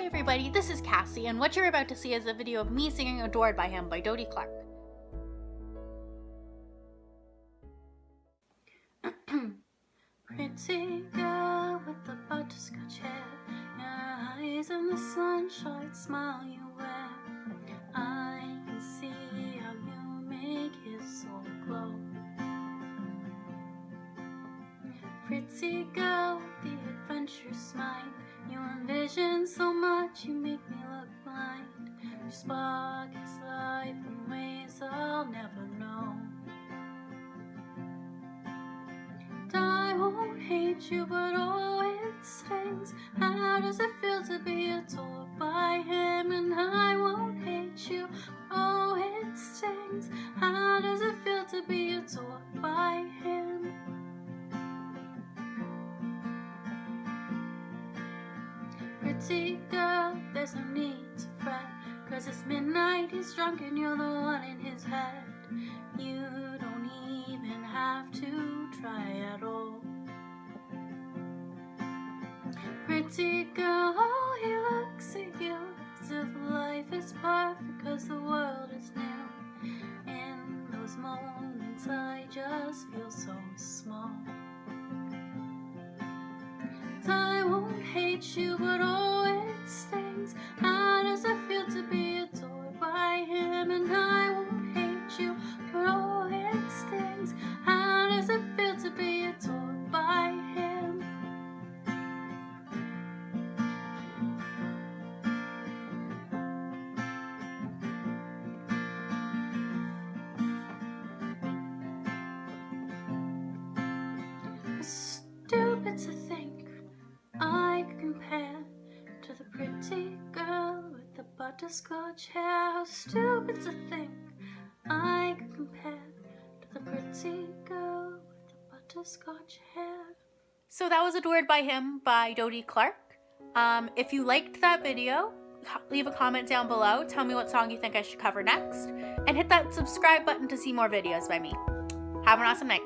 Hi everybody, this is Cassie, and what you're about to see is a video of me singing Adored by Him by Dodie Clark. Pretty girl with the butterscotch hair, your eyes in the sunshine, smile you wear. I can see how you make his soul glow. Pretty girl Your spark is life in ways I'll never know. I won't hate you, but oh, it stings. How does it feel to be adored by him? And I won't hate you, oh, it stings. How does it feel to be adored by him? Pretty girl, there's no need to fret Cause it's midnight, he's drunk and you're the one in his head. You don't even have to try at all. Pretty girl, he looks at you As if life is perfect cause the world is new. In those moments I just feel so small. I won't hate you, but oh, butterscotch hair. How stupid to think I could compare to the pretty girl with the butterscotch hair. So that was Adored by Him by Dodie Clark. Um, if you liked that video, leave a comment down below. Tell me what song you think I should cover next. And hit that subscribe button to see more videos by me. Have an awesome night.